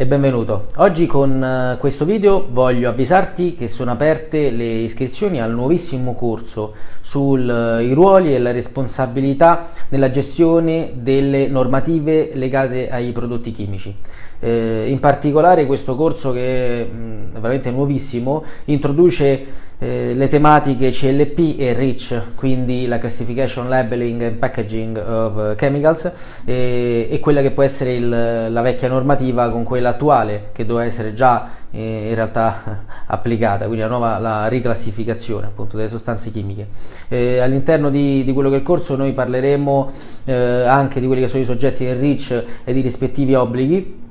e benvenuto. Oggi con eh, questo video voglio avvisarti che sono aperte le iscrizioni al nuovissimo corso sui eh, ruoli e la responsabilità nella gestione delle normative legate ai prodotti chimici. Eh, in particolare questo corso che è veramente nuovissimo introduce eh, le tematiche CLP e REACH, quindi la Classification, Labeling and Packaging of Chemicals, e, e quella che può essere il, la vecchia normativa con quella attuale, che doveva essere già eh, in realtà applicata, quindi la nuova la riclassificazione appunto delle sostanze chimiche. Eh, all'interno di, di, quello che è il corso noi parleremo eh, anche di quelli che sono i soggetti del REACH e di rispettivi obblighi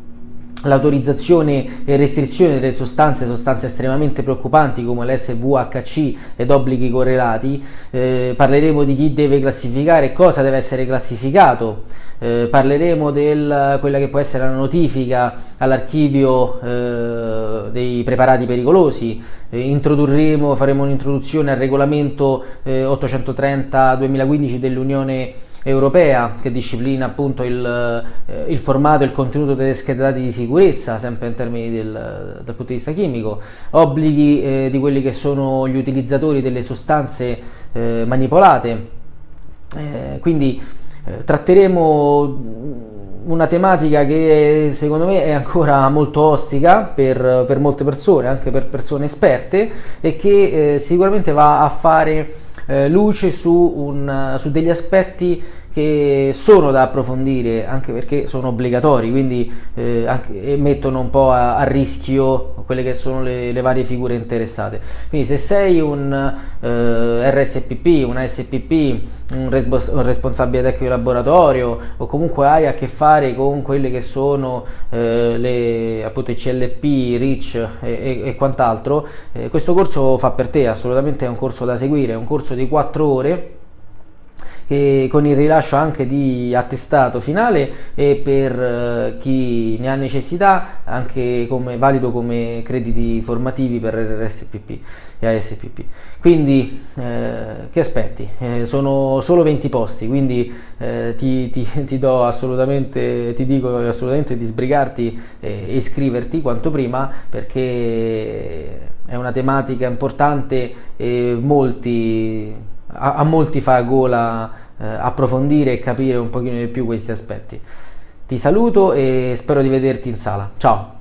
l'autorizzazione e restrizione delle sostanze, sostanze estremamente preoccupanti come l'SVHC ed obblighi correlati, eh, parleremo di chi deve classificare, cosa deve essere classificato, eh, parleremo di quella che può essere la notifica all'archivio eh, dei preparati pericolosi, eh, faremo un'introduzione al regolamento 830-2015 eh, dell'Unione europea che disciplina appunto il, eh, il, formato e il contenuto delle schede dati di sicurezza, sempre in termini del, dal punto di vista chimico, obblighi eh, di quelli che sono gli utilizzatori delle sostanze eh, manipolate. Eh, quindi eh, tratteremo una tematica che secondo me è ancora molto ostica per, per molte persone, anche per persone esperte e che eh, sicuramente va a fare eh, luce su, un, su degli aspetti che sono da approfondire anche perché sono obbligatori, quindi eh, anche, mettono un po' a, a, rischio quelle che sono le, le, varie figure interessate. Quindi se sei un eh, RSPP, un ASPP, un, un, responsabile tecnico di laboratorio o comunque hai a che fare con quelle che sono eh, le appunto CLP, REACH e, e, e quant'altro, eh, questo corso fa per te, assolutamente è un corso da seguire, è un corso di 4 ore che con il rilascio anche di attestato finale e per eh, chi ne ha necessità anche come, valido come crediti formativi per RSPP e ASPP. Quindi eh, che aspetti? Eh, sono solo 20 posti, quindi eh, ti, ti, ti, do assolutamente, ti dico assolutamente di sbrigarti e iscriverti quanto prima perché è una tematica importante e molti a, a molti fa gola eh, approfondire e capire un pochino di più questi aspetti. Ti saluto e spero di vederti in sala. Ciao!